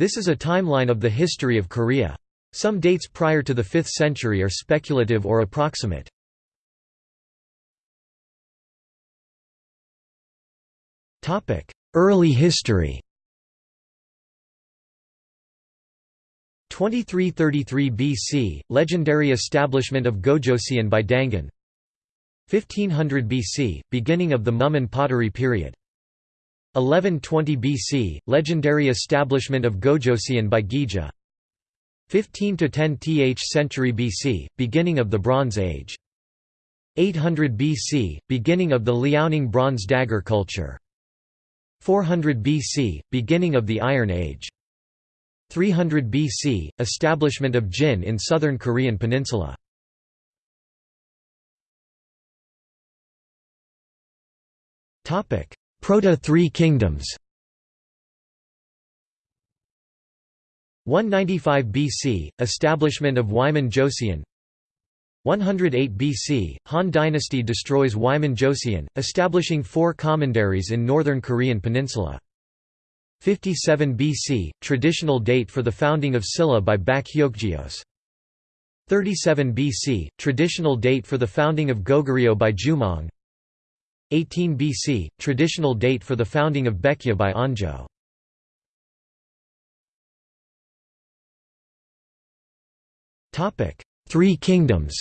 This is a timeline of the history of Korea. Some dates prior to the 5th century are speculative or approximate. Early history 2333 BC, legendary establishment of Gojoseon by Dangun 1500 BC, beginning of the Mumun pottery period 1120 BC, legendary establishment of Gojoseon by Gija. 15 to 10 th century BC, beginning of the Bronze Age. 800 BC, beginning of the Liaoning bronze dagger culture. 400 BC, beginning of the Iron Age. 300 BC, establishment of Jin in southern Korean peninsula Proto-Three Kingdoms 195 BC, establishment of Wiman Joseon 108 BC, Han Dynasty destroys Wiman Joseon, establishing four commanderies in northern Korean peninsula. 57 BC, traditional date for the founding of Silla by Bak Hyeokgeose. 37 BC, traditional date for the founding of Goguryeo by Jumong. 18 BC, traditional date for the founding of Baekje by Onjo. Three Kingdoms.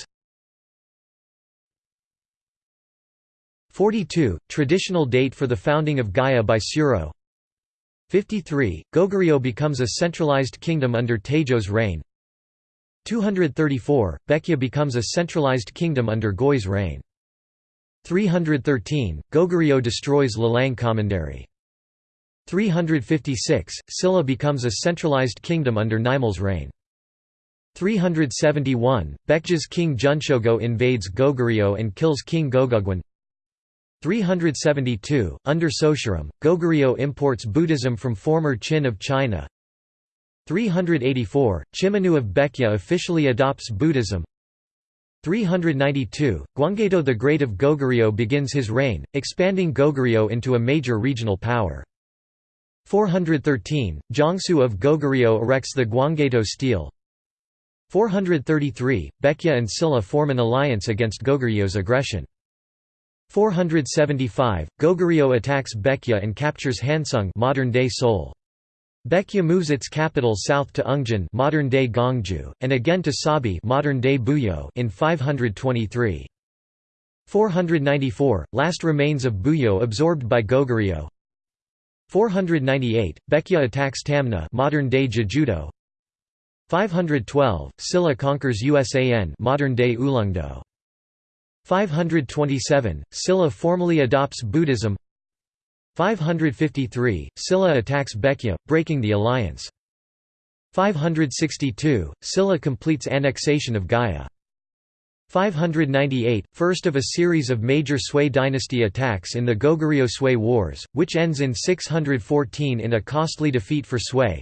42, traditional date for the founding of Gaya by Suro 53, Goguryeo becomes a centralized kingdom under Taejo's reign. 234, Baekje becomes a centralized kingdom under Goi's reign 313, Goguryeo destroys Lelang Commandery. 356, Silla becomes a centralized kingdom under Nimal's reign. 371, Baekje's king Geunchogo invades Goguryeo and kills King Gogugwon 372, under Soshiro, Goguryeo imports Buddhism from former Qin of China. 384, Chimnyu of Baekje officially adopts Buddhism 392, Gwanggaeto the Great of Goguryeo begins his reign, expanding Goguryeo into a major regional power. 413, Jangsu of Goguryeo erects the Gwanggaeto stele 433, Baekje and Silla form an alliance against Goguryeo's aggression. 475, Goguryeo attacks Baekje and captures Hanseong modern-day Seoul. Baekje moves its capital south to Ungjin modern-day Gongju, and again to Sabi modern-day Buyeo in 523. 494, last remains of Buyeo absorbed by Goguryeo. 498, Baekje attacks Tamna modern-day Jejudo. 512, Silla conquers Usan modern-day Ulleungdo. 527, Silla formally adopts Buddhism 553, Silla attacks Baekje, breaking the alliance. 562, Silla completes annexation of Gaya. 598, first of a series of major Sui dynasty attacks in the Goguryeo-Sui Wars, which ends in 614 in a costly defeat for Sui.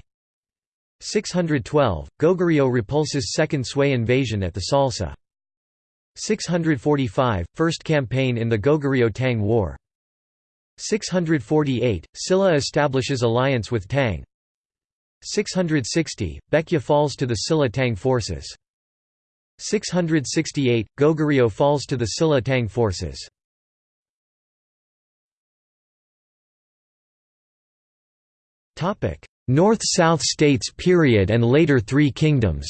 612, Goguryeo repulses second Sui invasion at the Salsu. 645, first campaign in the Goguryeo-Tang War. 648, Silla establishes alliance with Tang. 660, Baekje falls to the Silla-Tang forces. 668, Goguryeo falls to the Silla-Tang forces. North-South states period and later Three Kingdoms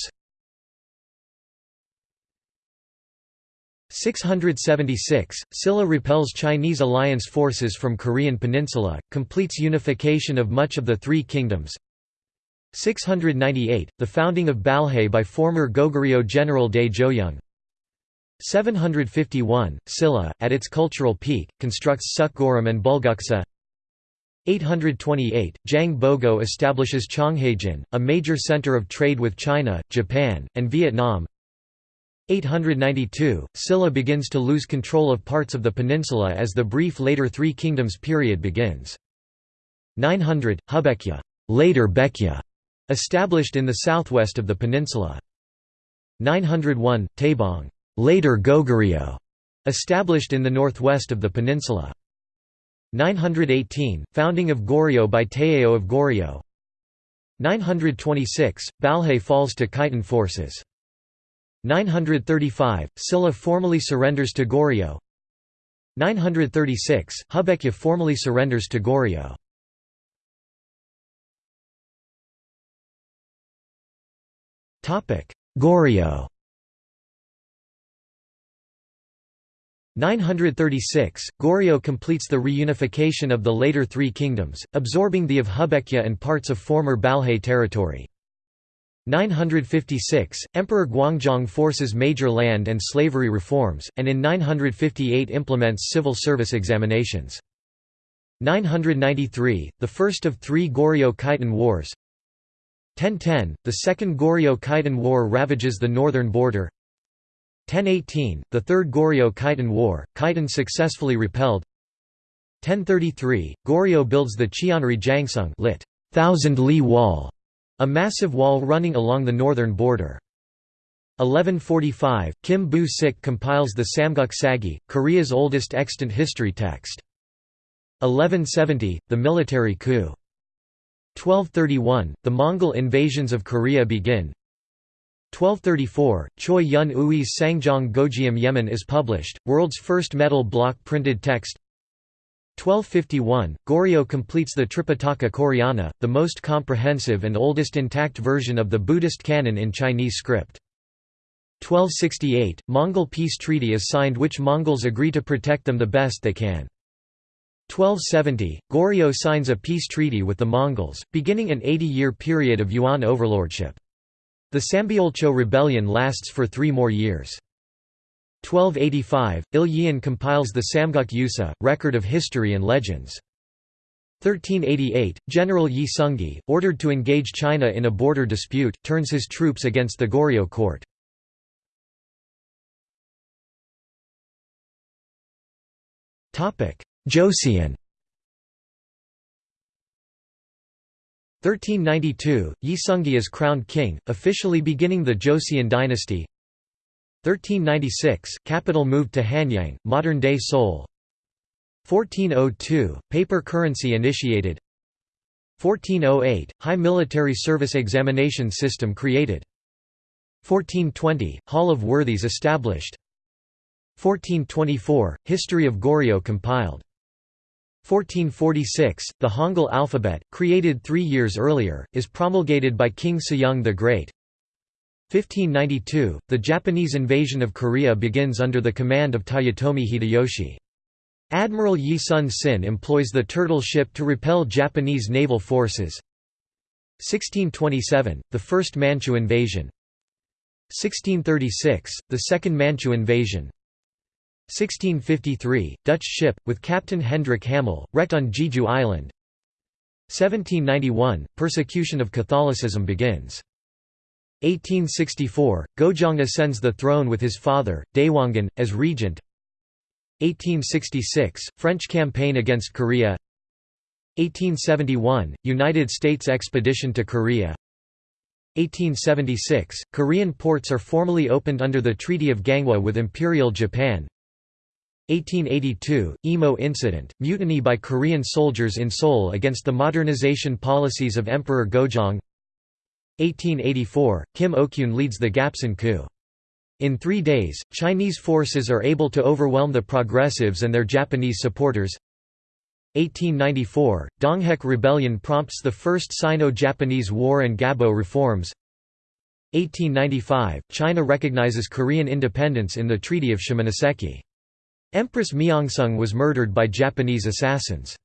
676, Silla repels Chinese alliance forces from Korean peninsula, completes unification of much of the Three Kingdoms. 698, the founding of Balhae by former Goguryeo general Dae Joyeong 751, Silla, at its cultural peak, constructs Seokguram and Bulguksa 828, Jang Bogo establishes Cheonghaejin, a major center of trade with China, Japan, and Vietnam 892, Silla begins to lose control of parts of the peninsula as the brief later Three Kingdoms period begins. 900, Hubaekje later Baekje", established in the southwest of the peninsula. 901, Taebong later Goguryeo", established in the northwest of the peninsula. 918, founding of Goryeo by Taejo of Goryeo 926, Balhae falls to Khitan forces. 935, Silla formally surrenders to Goryeo 936, Hubaekje formally surrenders to Goryeo. Goryeo 936, Goryeo completes the reunification of the later three kingdoms, absorbing the of Hubaekje and parts of former Balhae territory. 956, Emperor Gwangjong forces major land and slavery reforms, and in 958 implements civil service examinations. 993, the first of three Goryeo-Khitan wars 1010, the Second Goryeo-Khitan War ravages the northern border 1018, the Third Goryeo-Khitan War, Khitan successfully repelled 1033, Goryeo builds the Qianri Jiangsung lit. Thousand Li Wall a massive wall running along the northern border. 1145, Kim Bu-sik compiles the Samguk Sagi, Korea's oldest extant history text. 1170, the military coup. 1231, the Mongol invasions of Korea begin. 1234, Choi Yun Ui's Sangjong Gojiam Yemen is published, world's first metal block printed text 1251, Goryeo completes the Tripitaka Koreana, the most comprehensive and oldest intact version of the Buddhist canon in Chinese script. 1268, Mongol peace treaty is signed which Mongols agree to protect them the best they can. 1270, Goryeo signs a peace treaty with the Mongols, beginning an 80-year period of Yuan overlordship. The Sambyeolcho rebellion lasts for three more years. 1285, Iryeon compiles the Samguk Yusa, record of history and legends. 1388, General Yi Seong-gye, ordered to engage China in a border dispute, turns his troops against the Goryeo court. Joseon 1392, Yi Seong-gye is crowned king, officially beginning the Joseon dynasty 1396, capital moved to Hanyang, modern-day Seoul. 1402, paper currency initiated. 1408, high military service examination system created. 1420, Hall of Worthies established. 1424, History of Goryeo compiled. 1446, the Hangul alphabet, created three years earlier, is promulgated by King Sejong the Great 1592, the Japanese invasion of Korea begins under the command of Toyotomi Hideyoshi. Admiral Yi Sun Sin employs the turtle ship to repel Japanese naval forces. 1627, the First Manchu invasion 1636, the Second Manchu invasion 1653, Dutch ship, with Captain Hendrik Hamel, wrecked on Jeju Island 1791, persecution of Catholicism begins 1864, Gojong ascends the throne with his father, Daewongun, as regent. 1866, French campaign against Korea. 1871, United States expedition to Korea. 1876, Korean ports are formally opened under the Treaty of Ganghwa with Imperial Japan. 1882, Imo incident, mutiny by Korean soldiers in Seoul against the modernization policies of Emperor Gojong 1884, Kim Ok-gyun leads the Gapsin coup. In three days, Chinese forces are able to overwhelm the progressives and their Japanese supporters. 1894, Donghak Rebellion prompts the First Sino-Japanese War and Gabo reforms. 1895, China recognizes Korean independence in the Treaty of Shimonoseki. Empress Myeongseong was murdered by Japanese assassins.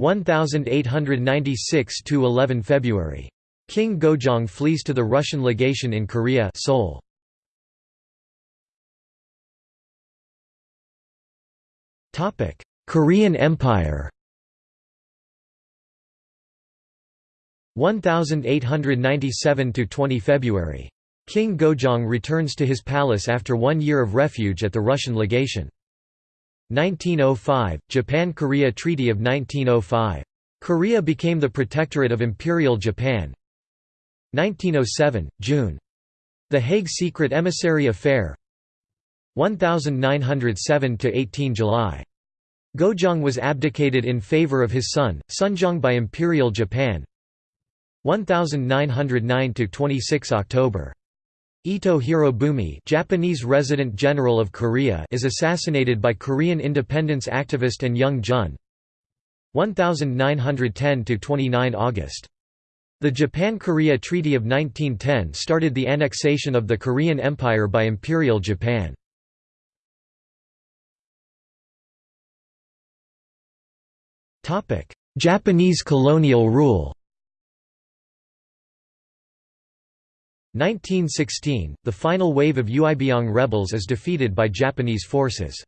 1896–11 February King Gojong flees to the Russian legation in Korea Seoul. Korean Empire 1897 to 20 February. King Gojong returns to his palace after one year of refuge at the Russian legation. 1905 Japan–Korea Treaty of 1905. Korea became the protectorate of Imperial Japan. 1907, June. The Hague Secret Emissary Affair 1907–18 July. Gojong was abdicated in favor of his son, Sunjong by Imperial Japan 1909 to 26 October Ito Hirobumi Japanese Resident General of Korea is assassinated by Korean independence activist and Young Jun 1910–29 August. The Japan–Korea Treaty of 1910 started the annexation of the Korean Empire by Imperial Japan. Japanese colonial rule 1916, the final wave of Uibyeong rebels is defeated by Japanese forces.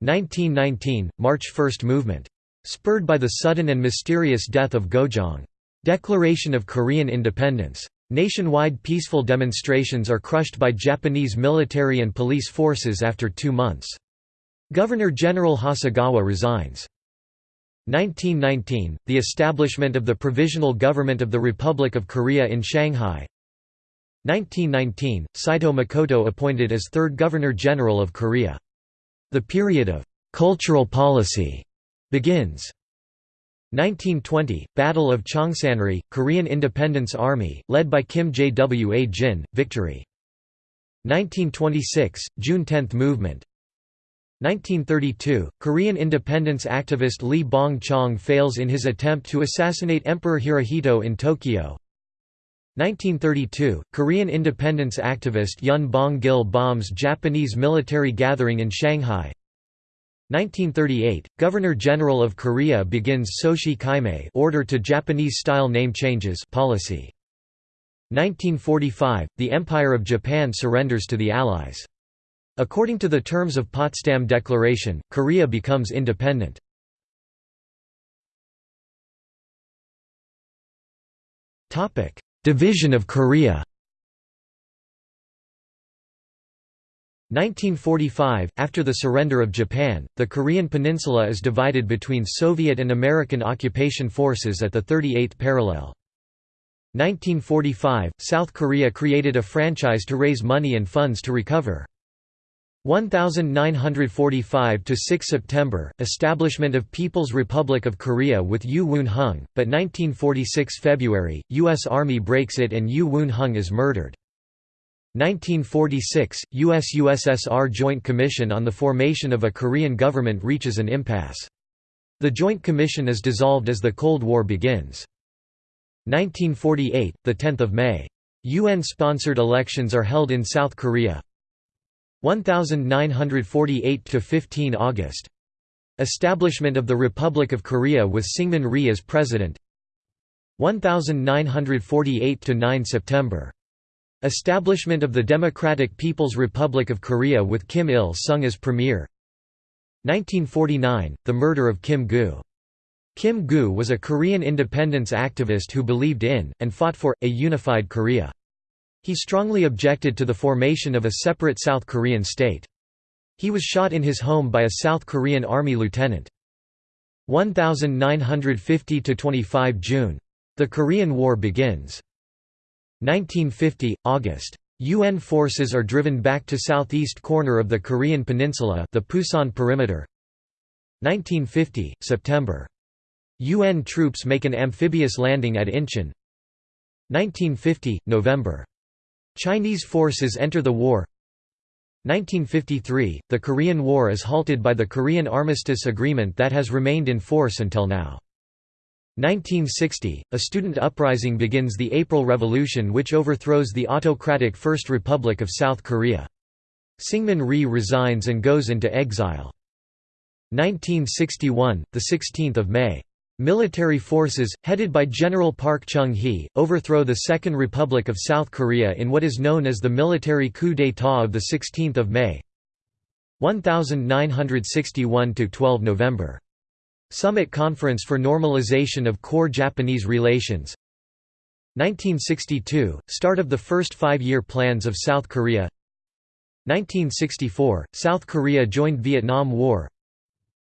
1919, March First Movement. Spurred by the sudden and mysterious death of Gojong. Declaration of Korean independence. Nationwide peaceful demonstrations are crushed by Japanese military and police forces after two months. Governor-General Hasegawa resigns. 1919, the establishment of the Provisional Government of the Republic of Korea in Shanghai, 1919, Saito Makoto appointed as third Governor-General of Korea. The period of «cultural policy» begins. 1920, Battle of Cheongsanri, Korean Independence Army, led by Kim Jwa Jin, victory. 1926, June 10 movement. 1932, Korean independence activist Lee Bong-chang fails in his attempt to assassinate Emperor Hirohito in Tokyo. 1932, Korean independence activist Yun Bong-gil bombs Japanese military gathering in Shanghai 1938, Governor-General of Korea begins Soshi Kaimei order to Japanese-style name changes policy. 1945, the Empire of Japan surrenders to the Allies. According to the terms of Potsdam Declaration, Korea becomes independent. Division of Korea 1945 – After the surrender of Japan, the Korean peninsula is divided between Soviet and American occupation forces at the 38th parallel. 1945 – South Korea created a franchise to raise money and funds to recover. 1945 to 6 September establishment of People's Republic of Korea with Yu Woon-hung but 1946 February US Army breaks it and Yu Woon-hung is murdered 1946 US USSR Joint Commission on the formation of a Korean government reaches an impasse the Joint Commission is dissolved as the Cold War begins 1948 the 10th of May UN sponsored elections are held in South Korea 1948 to 15 August. Establishment of the Republic of Korea with Syngman Rhee as president. 1948 to 9 September. Establishment of the Democratic People's Republic of Korea with Kim Il-sung as premier. 1949, the murder of Kim Gu. Kim Gu was a Korean independence activist who believed in, and fought for, a unified Korea. He strongly objected to the formation of a separate South Korean state. He was shot in his home by a South Korean Army lieutenant. 1950–25 June. The Korean War begins. 1950 – August. UN forces are driven back to southeast corner of the Korean peninsula the Pusan perimeter 1950 – September. UN troops make an amphibious landing at Incheon 1950 – November. Chinese forces enter the war 1953 – The Korean War is halted by the Korean Armistice Agreement that has remained in force until now. 1960 – A student uprising begins the April Revolution which overthrows the autocratic First Republic of South Korea. Syngman Rhee resigns and goes into exile. 1961 – 16 May Military forces, headed by General Park Chung-hee, overthrow the Second Republic of South Korea in what is known as the military coup d'état of 16 May 1961–12 November. Summit Conference for Normalization of Core Japanese Relations 1962 – Start of the first five-year plans of South Korea 1964 – South Korea joined Vietnam War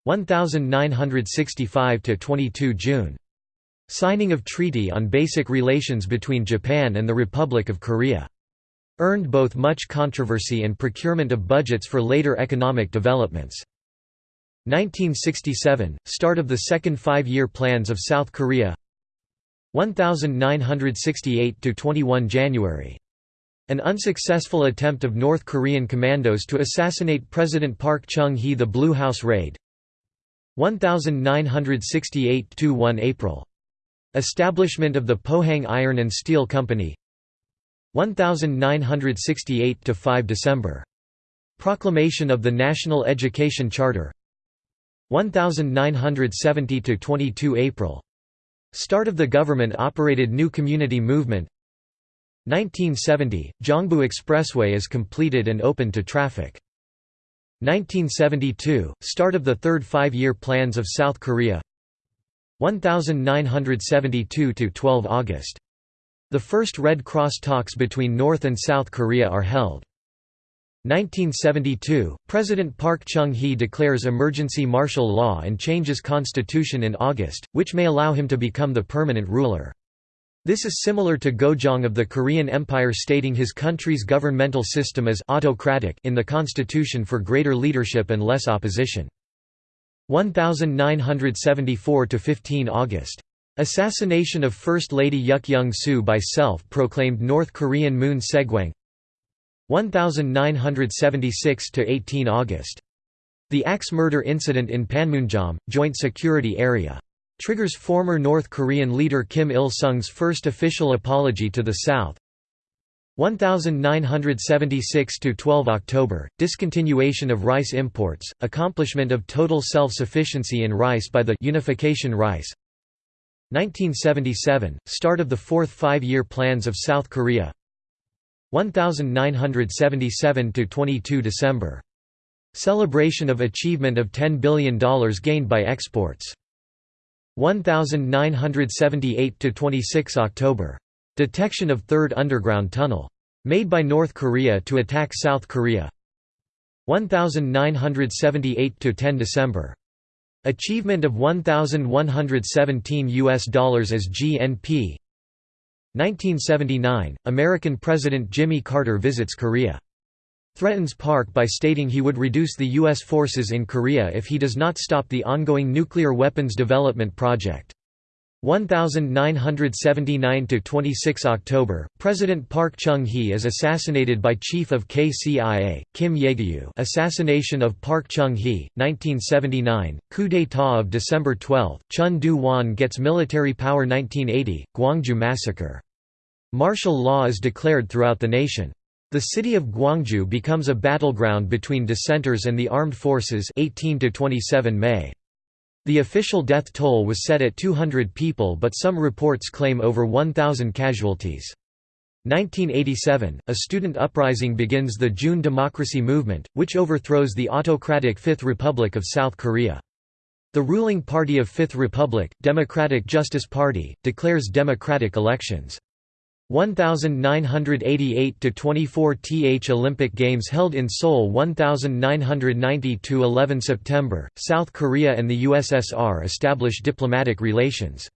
1965–22 June. Signing of Treaty on Basic Relations between Japan and the Republic of Korea. Earned both much controversy and procurement of budgets for later economic developments. 1967 – Start of the second five-year plans of South Korea 1968 to 21 January. An unsuccessful attempt of North Korean commandos to assassinate President Park Chung-hee the Blue House raid 1968 to 1 April. Establishment of the Pohang Iron and Steel Company 1968 to 5 December. Proclamation of the National Education Charter 1970 to 22 April. Start of the government-operated New Community Movement 1970 – Gyeongbu Expressway is completed and open to traffic. 1972 – Start of the third five-year plans of South Korea 1972 to 12 August. The first Red Cross talks between North and South Korea are held. 1972 – President Park Chung-hee declares emergency martial law and changes constitution in August, which may allow him to become the permanent ruler. This is similar to Gojong of the Korean Empire stating his country's governmental system as autocratic in the constitution for greater leadership and less opposition. 1974–15 August. Assassination of First Lady Yuk Young-soo by self-proclaimed North Korean Moon Segwang 1976–18 August. The axe murder incident in Panmunjom, Joint Security Area. Triggers former North Korean leader Kim Il-sung's first official apology to the South 1976 to 12 October, discontinuation of rice imports, accomplishment of total self-sufficiency in rice by the Unification Rice 1977, start of the fourth five-year plans of South Korea 1977–22 December. Celebration of achievement of $10 billion gained by exports. 1978 to 26 October. Detection of Third Underground Tunnel. Made by North Korea to attack South Korea 1978 to 10 December. Achievement of 1,117 US dollars as GNP 1979, American President Jimmy Carter visits Korea. Threatens Park by stating he would reduce the U.S. forces in Korea if he does not stop the ongoing nuclear weapons development project. 1979–26 October, President Park Chung-hee is assassinated by Chief of KCIA, Kim Jae-gyu Assassination of Park Chung-hee, 1979, coup d'état of December 12, Chun Doo-hwan gets military power 1980, Gwangju Massacre. Martial law is declared throughout the nation. The city of Gwangju becomes a battleground between dissenters and the armed forces 18 to 27 May. The official death toll was set at 200 people but some reports claim over 1,000 casualties. 1987, a student uprising begins the June Democracy Movement, which overthrows the autocratic Fifth Republic of South Korea. The ruling party of Fifth Republic, Democratic Justice Party, declares democratic elections. 1988 to 24 th Olympic Games held in Seoul 1990 to 11 September South Korea and the USSR establish diplomatic relations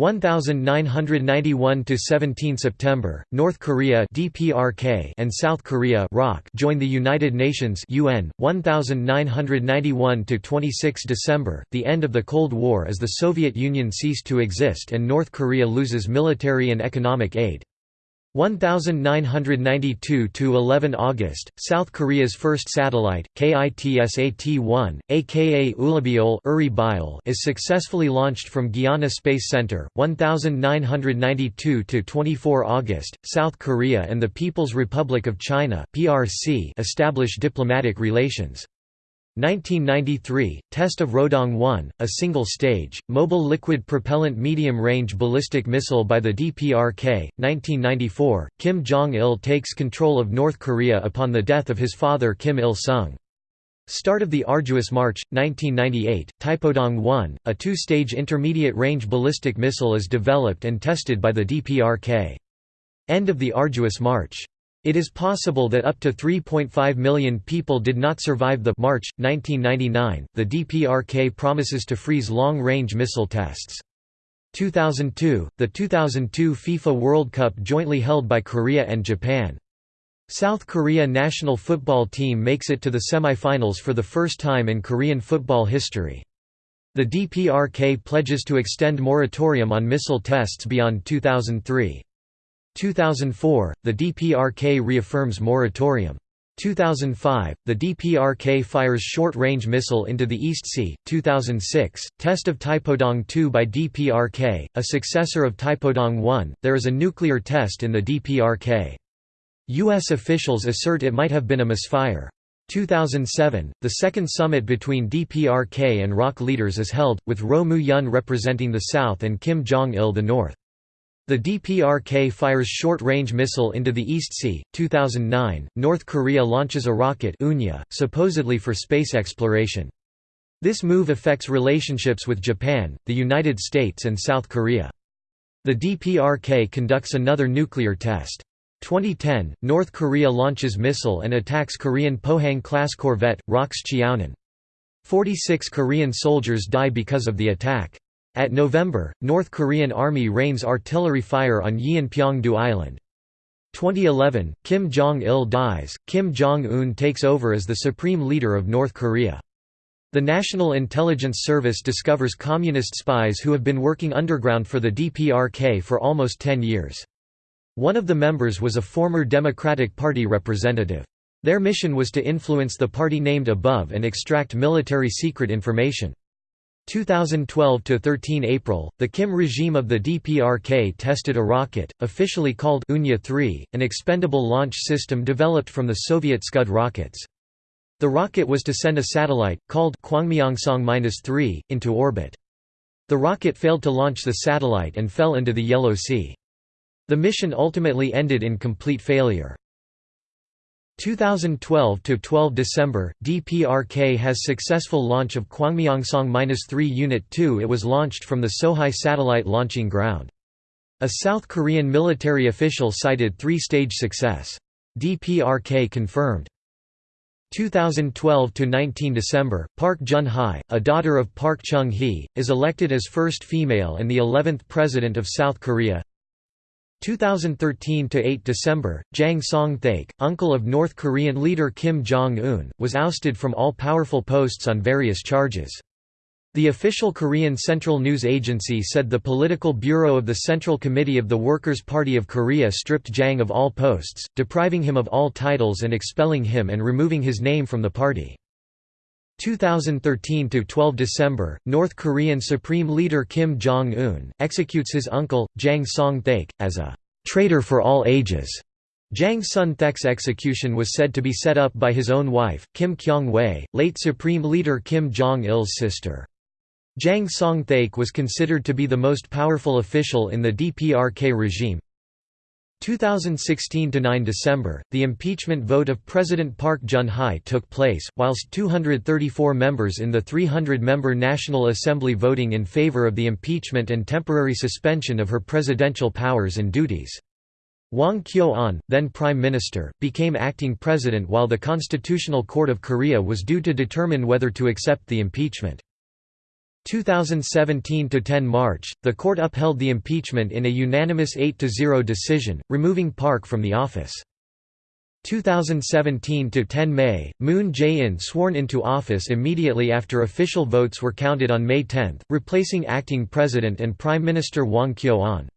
1991 to 17 September North Korea DPRK and South Korea ROK join the United Nations UN 1991 to 26 December the end of the Cold War as the Soviet Union ceased to exist and North Korea loses military and economic aid 1992 to 11 August, South Korea's first satellite, KITSAT-1, aka Uribyeol is successfully launched from Guiana Space Center. 1992 to 24 August, South Korea and the People's Republic of China (PRC) establish diplomatic relations. 1993 – Test of Rodong-1, a single-stage, mobile liquid propellant medium-range ballistic missile by the DPRK. 1994 – Kim Jong-il takes control of North Korea upon the death of his father Kim Il-sung. Start of the Arduous March, 1998, Taepodong-1, a two-stage intermediate-range ballistic missile is developed and tested by the DPRK. End of the Arduous March. It is possible that up to 3.5 million people did not survive the March 1999. The DPRK promises to freeze long-range missile tests. 2002, the 2002 FIFA World Cup jointly held by Korea and Japan. South Korea national football team makes it to the semi-finals for the first time in Korean football history. The DPRK pledges to extend moratorium on missile tests beyond 2003. 2004, the DPRK reaffirms moratorium. 2005, the DPRK fires short-range missile into the East Sea. 2006, test of Taepodong-2 by DPRK, a successor of Taepodong-1. There is a nuclear test in the DPRK. U.S. officials assert it might have been a misfire. 2007, the second summit between DPRK and ROC leaders is held, with Roh Moo-hyun representing the South and Kim Jong-il the North. The DPRK fires short-range missile into the East Sea. 2009, North Korea launches a rocket Unha, supposedly for space exploration. This move affects relationships with Japan, the United States and South Korea. The DPRK conducts another nuclear test. 2010, North Korea launches missile and attacks Korean Pohang-class corvette, ROKS Cheonan. 46 Korean soldiers die because of the attack. At November, North Korean Army rains artillery fire on Yeonpyeong-do Island. 2011, Kim Jong-il dies, Kim Jong-un takes over as the supreme leader of North Korea. The National Intelligence Service discovers communist spies who have been working underground for the DPRK for almost 10 years. One of the members was a former Democratic Party representative. Their mission was to influence the party named above and extract military secret information. 2012–13 April, the Kim regime of the DPRK tested a rocket, officially called Unha-3, an expendable launch system developed from the Soviet Scud rockets. The rocket was to send a satellite, called Kwangmyongsong-3, into orbit. The rocket failed to launch the satellite and fell into the Yellow Sea. The mission ultimately ended in complete failure. 2012 to 12 December, DPRK has successful launch of Kwangmyongsong-3 Unit 2. It was launched from the Sohae satellite launching ground. A South Korean military official cited three-stage success. DPRK confirmed. 2012 to 19 December, Park Geun-hye, a daughter of Park Chung-hee, is elected as first female and the 11th president of South Korea. 2013 to 8 December, Jang Song-thaek, uncle of North Korean leader Kim Jong-un, was ousted from all powerful posts on various charges. The official Korean Central News Agency said the political bureau of the Central Committee of the Workers' Party of Korea stripped Jang of all posts, depriving him of all titles and expelling him and removing his name from the party. 2013 to 12 December, North Korean Supreme Leader Kim Jong Un executes his uncle Jang Song-thaek as a traitor for all ages. Jang Song-thaek's execution was said to be set up by his own wife, Kim Kyong-hui, late Supreme Leader Kim Jong-il's sister. Jang Song-thaek was considered to be the most powerful official in the DPRK regime, 2016–9 December, the impeachment vote of President Park Geun-hye took place, whilst 234 members in the 300-member National Assembly voting in favor of the impeachment and temporary suspension of her presidential powers and duties. Hwang Kyo-ahn, then Prime Minister, became acting president while the Constitutional Court of Korea was due to determine whether to accept the impeachment. 2017–10 March, the court upheld the impeachment in a unanimous 8 to 0 decision, removing Park from the office. 2017 to 10 May, Moon Jae-in sworn into office immediately after official votes were counted on May 10, replacing acting President and Prime Minister Hwang Kyo-ahn.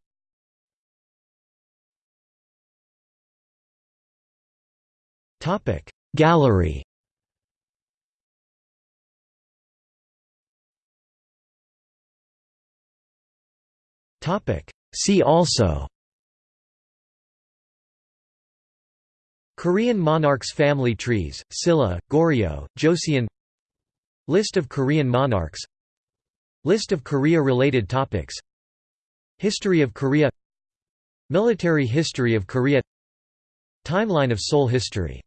Gallery Topic. See also Korean monarchs family trees, Silla, Goryeo, Joseon List of Korean monarchs List of Korea-related topics History of Korea Military history of Korea Timeline of Seoul history